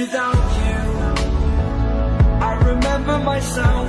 without you. I remember myself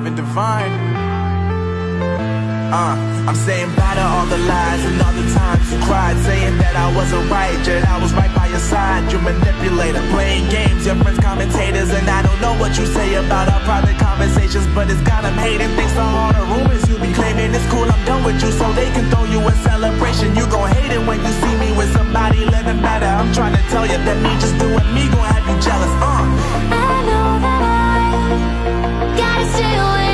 I've been divine. Uh, I'm saying bye to all the lies and all the times you cried Saying that I wasn't right, yet I was right by your side. You manipulator, playing games, your friends commentators And I don't know what you say about our private conversations But it's got them hating. Thanks to all the rumors you be claiming It's cool, I'm done with you, so they can throw you a celebration. You gon' hate it when you see me with somebody living better. I'm trying to tell you that me just doing me gon' have you jealous, uh gotta stay away.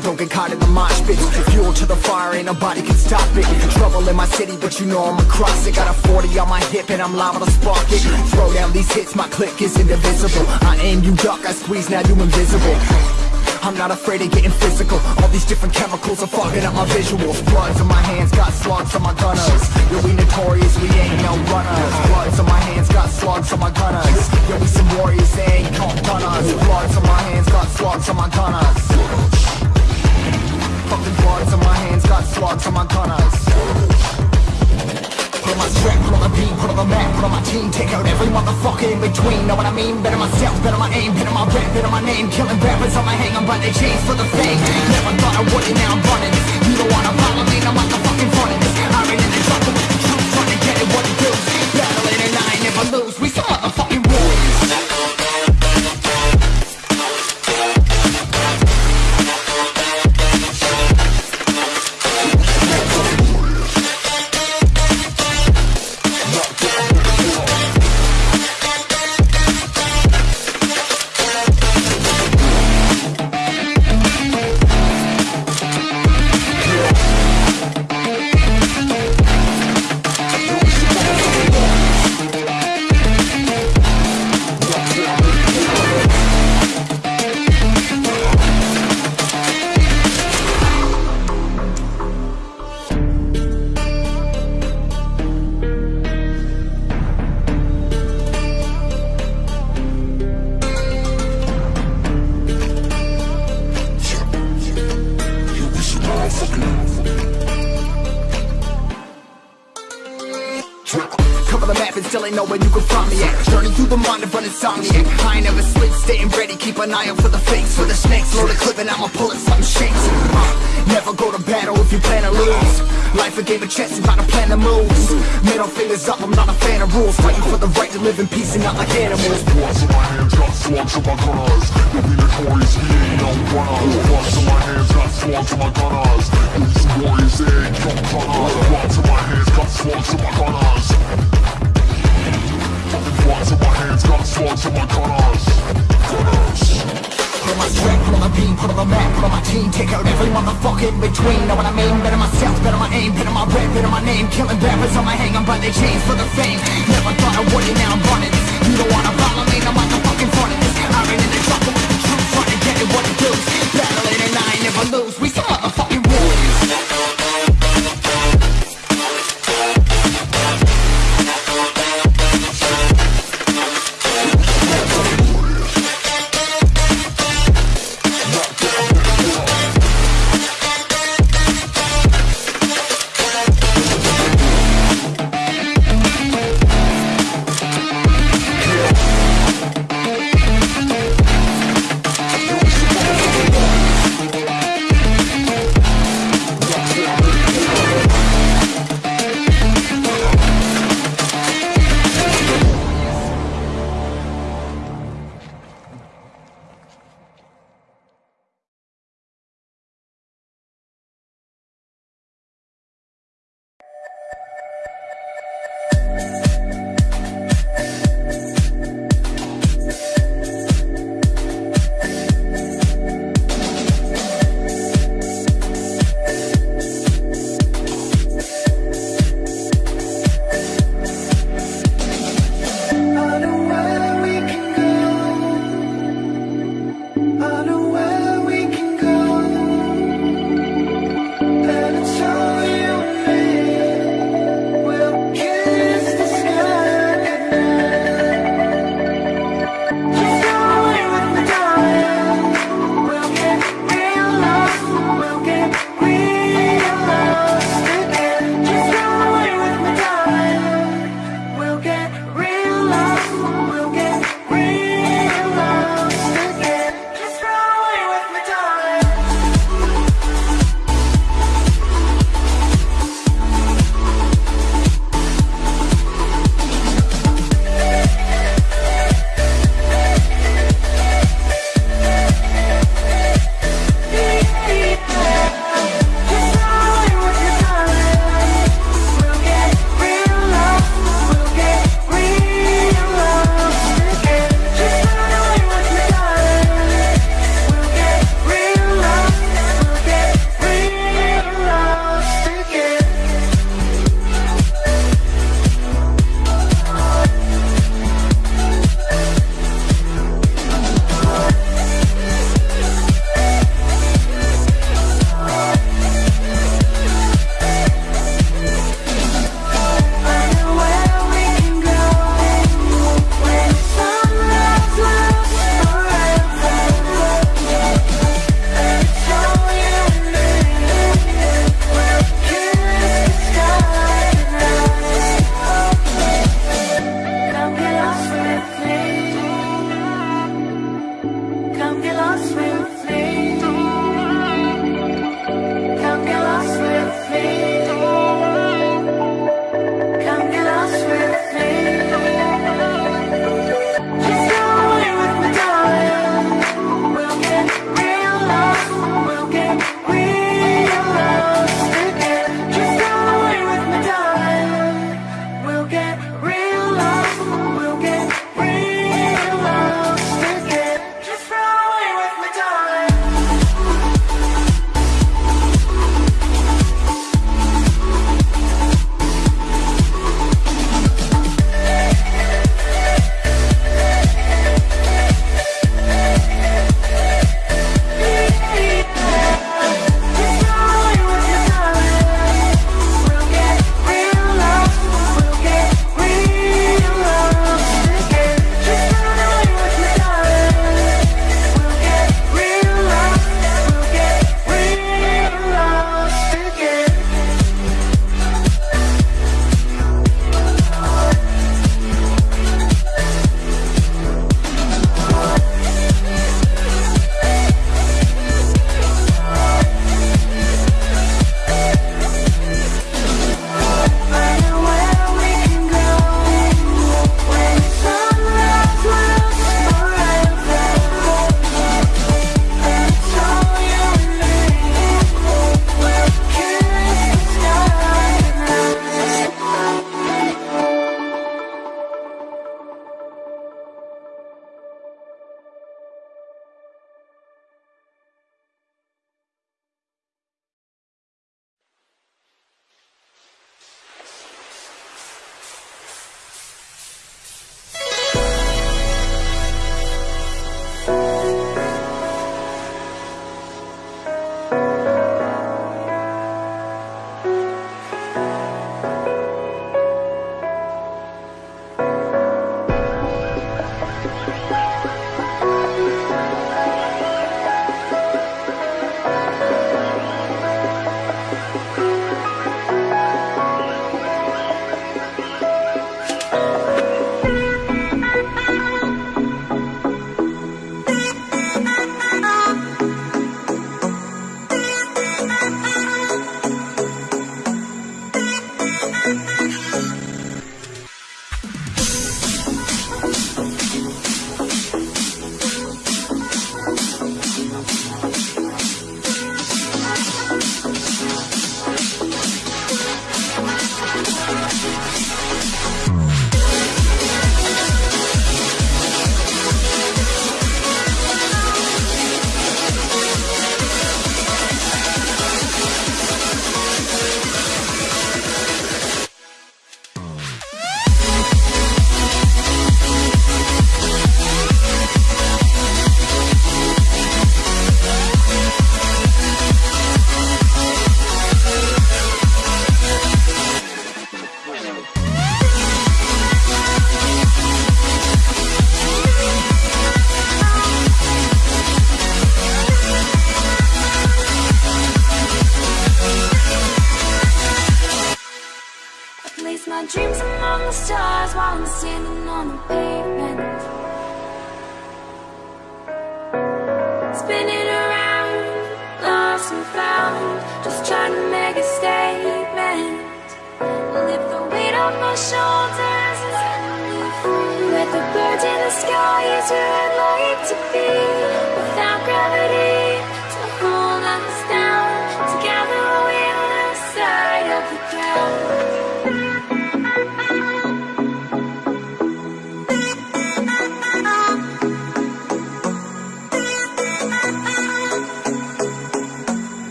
First don't get caught in the mosh pit Fuel to the fire, ain't nobody can stop it. Trouble in my city, but you know I'm across it. Got a 40 on my hip and I'm liable to spark it. Throw down these hits, my click is indivisible. I aim, you duck, I squeeze, now you invisible. I'm not afraid of getting physical. All these different chemicals are fogging up my visuals. Bloods on my hands, got slugs on my gunners. Yo, we notorious, we ain't no runners. Bloods on my hands, got slugs on my gunners. Yo, we some warriors, they ain't called gunners. Bloods on my hands, got slugs on my gunners Fucking bloods on my hands, got slugs on my gunners. Put on my strap, put on the beat, put on the map, put on my team Take out every motherfucker in between, know what I mean? Better myself, better my aim, better my rap, better my name. Killing rappers on my hang, I'm by their chains for the fame. Never thought I would it, now I'm running. You don't wanna follow me, no motherfucking front of this I ran in the jungle with the truth, trying to get it what it do. Battling and I never lose, we Cover the map and still ain't know where you can find me at. Journey through the mind of an insomniac I ain't never sleep, staying ready, keep an eye out for the fakes. For the snakes, load a clip and I'ma pull it, something shakes uh, Never go to battle if you plan to lose. Life a game of chess, you gotta plan the moves Middle fingers up, I'm not a fan of rules. Fighting for the right to live in peace and not like animals. Bloods in my hands, got slugs in my gunners. You'll be notorious, ain't no runners Bloods in my hands, got slugs in my gunners You'll be some warriors, they ain't no in my hands, in my in my hands, in my my the beam, the map, my team Take out in between, know what I mean? Better myself, better my aim, better my better my name Killing on my I'm by chains for the fame Never thought I would it, now I'm You don't wanna follow me, this in with the truth, to get what it do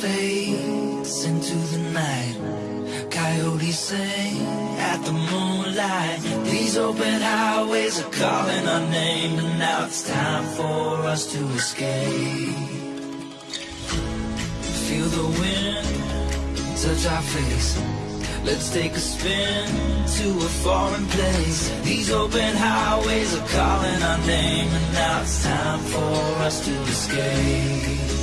fades into the night. Coyotes sing at the moonlight. These open highways are calling our name, and now it's time for us to escape. Feel the wind touch our face. Let's take a spin to a foreign place. These open highways are calling our name, and now it's time for us to escape.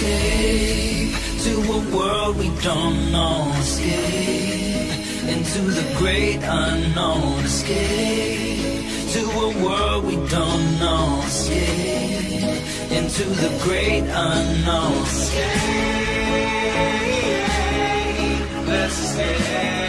Escape to a world we don't know. Escape into the great unknown. Escape to a world we don't know. Escape into the great unknown. Escape. Let's escape.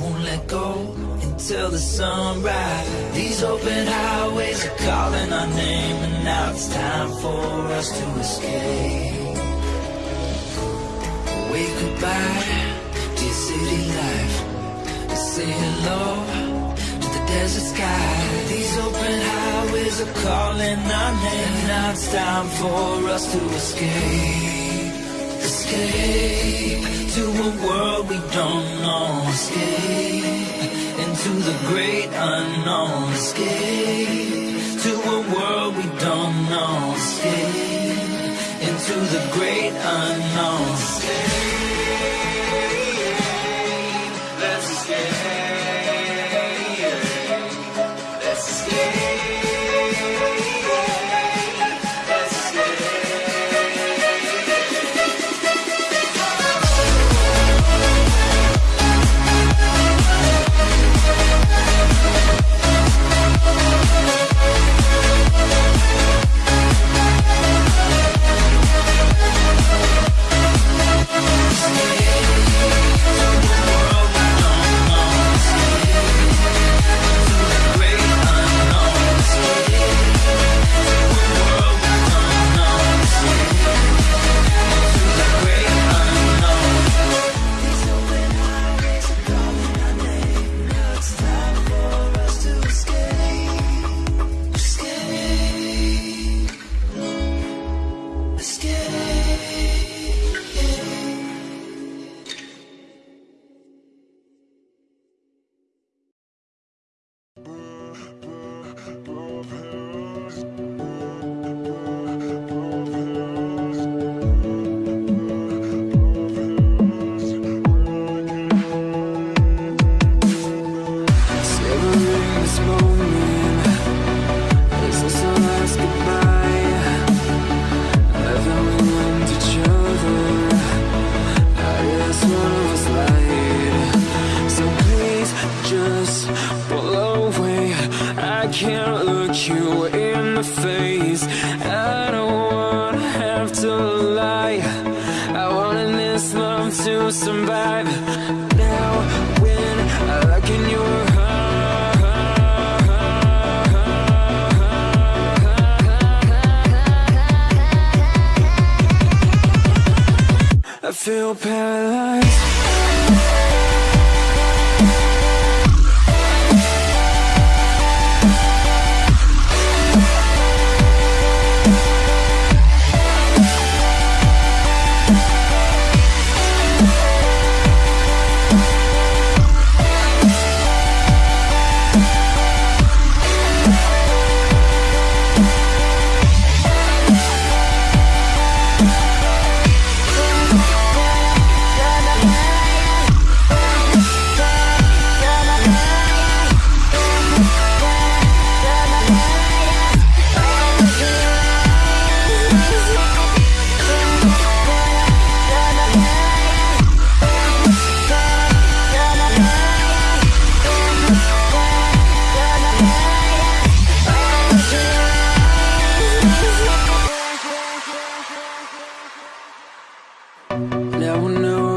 won't let go until the sunrise. These open highways are calling our name, and now it's time for us to escape. Wave goodbye to your city life. Say hello to the desert sky. These open highways are calling our name, and now it's time for us to escape. Escape to a world we don't know. Escape into the great unknown. Escape to a world we don't know. Escape into the great unknown. Escape.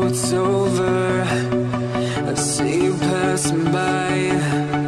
it's over. I see you passing by.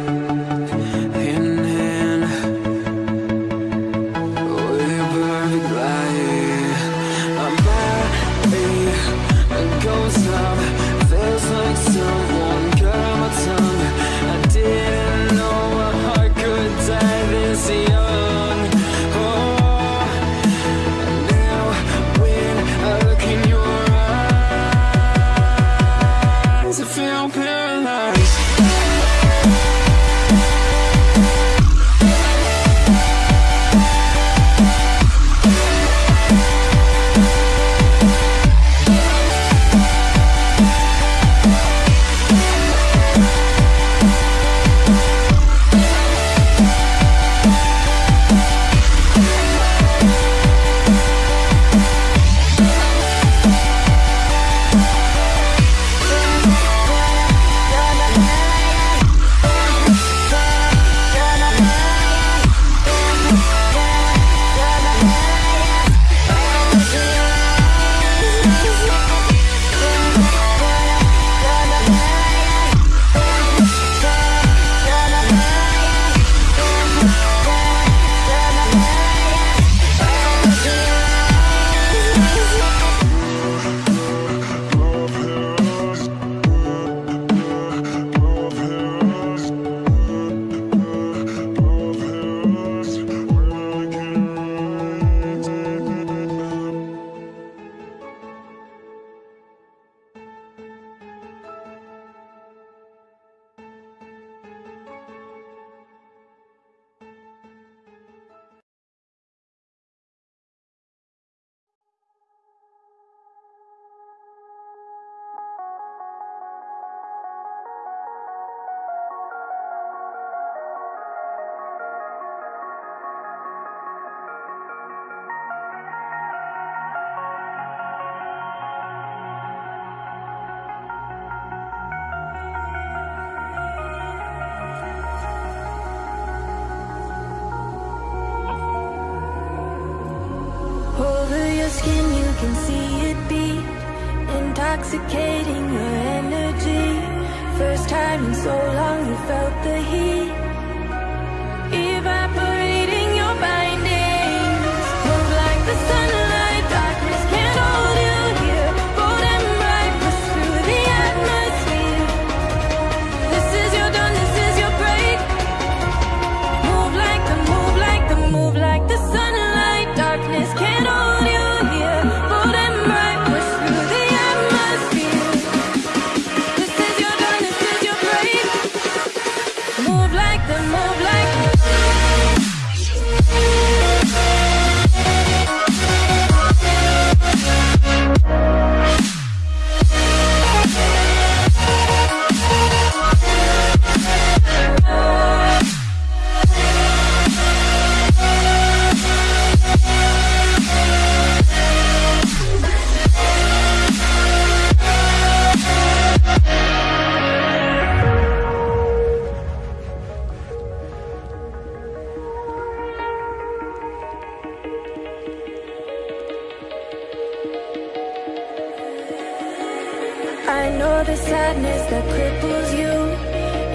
sadness that cripples you.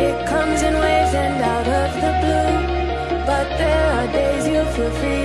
It comes in waves and out of the blue. But there are days you feel free.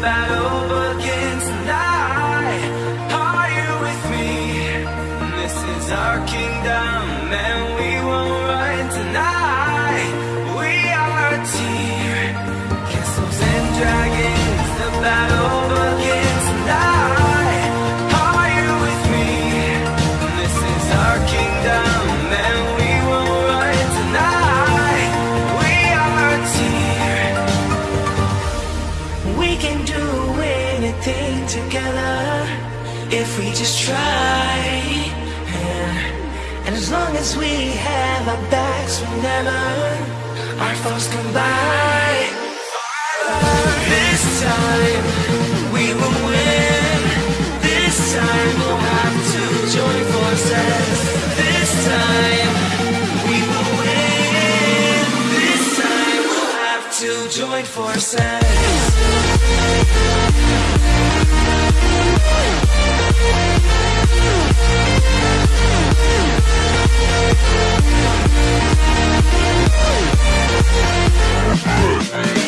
battle. friends we have, our backs we never, our thoughts combine. by. This time we will win. This time we'll have to join forces. This time we will win. This time we'll have to join forces. Hey.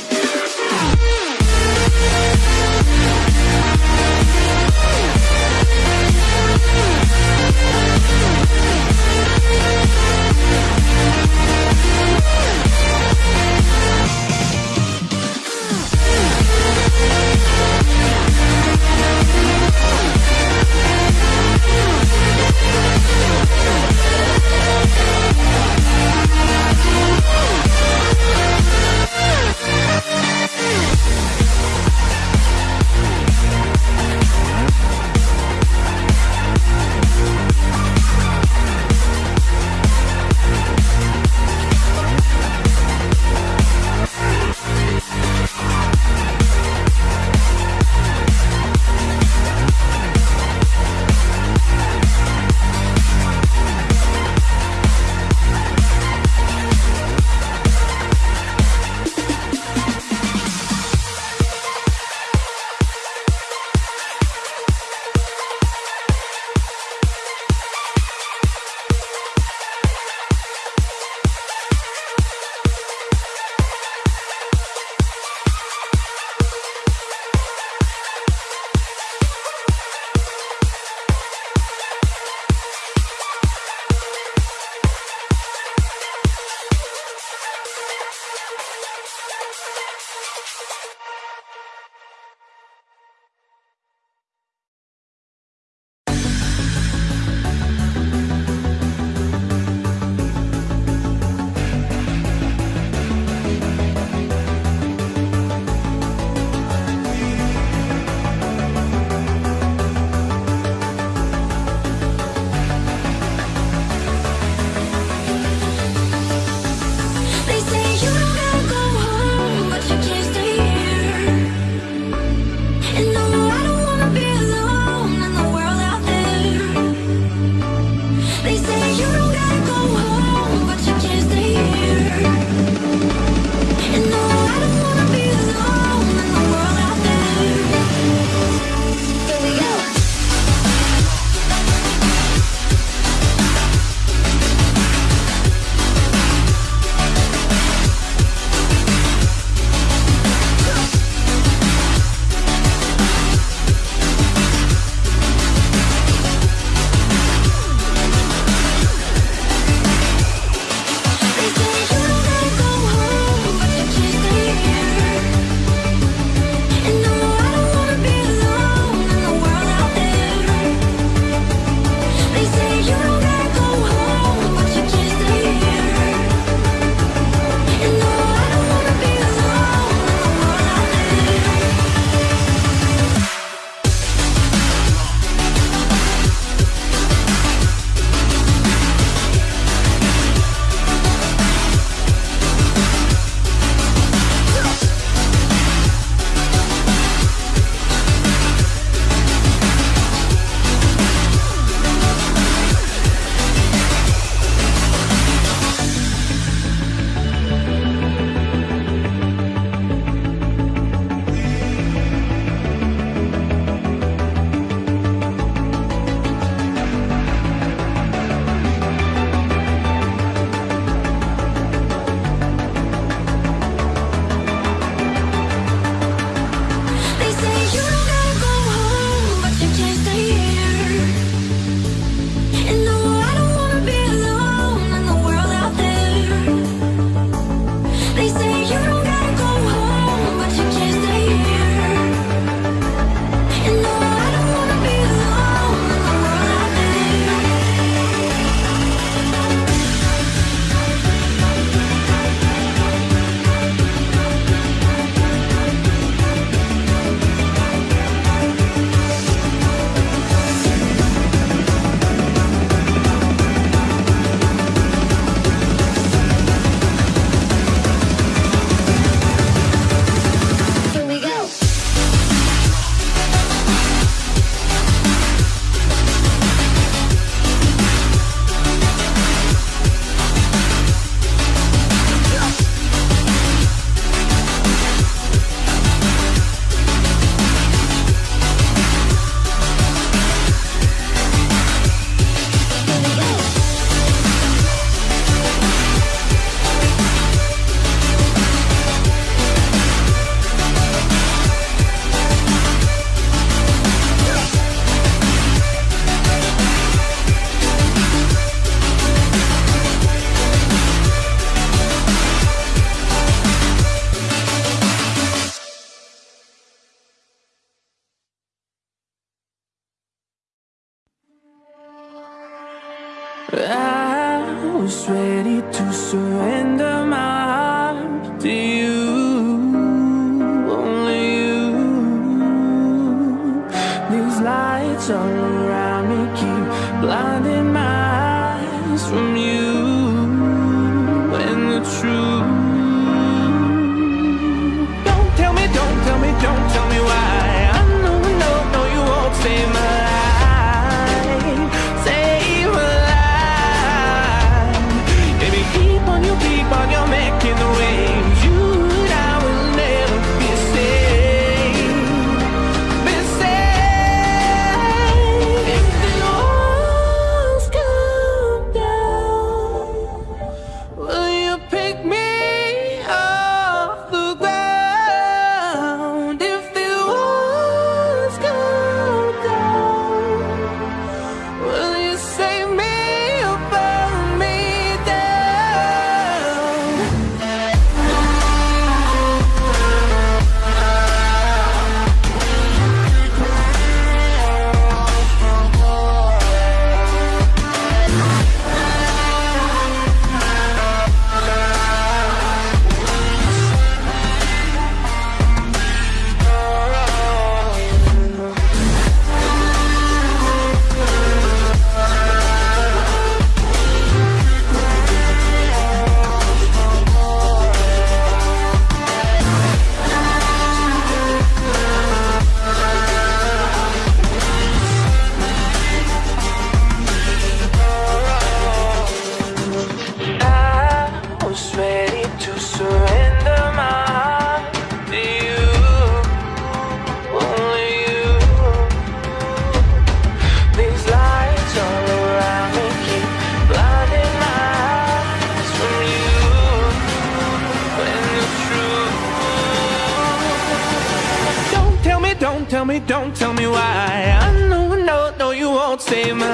Won't save my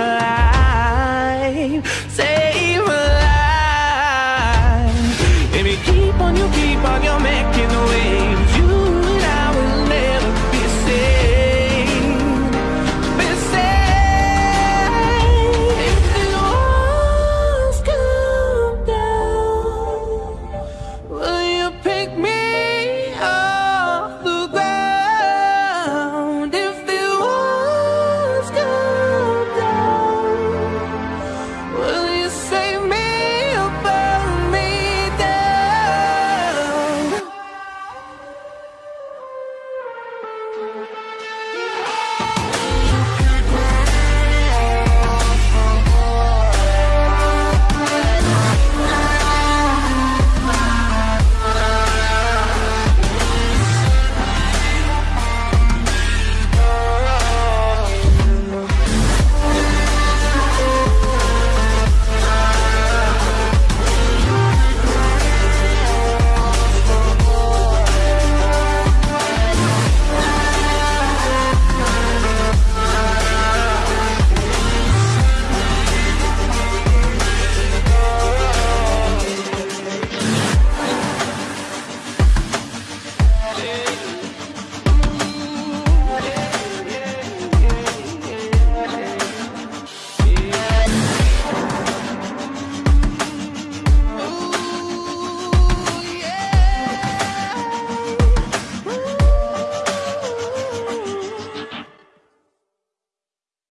life, save.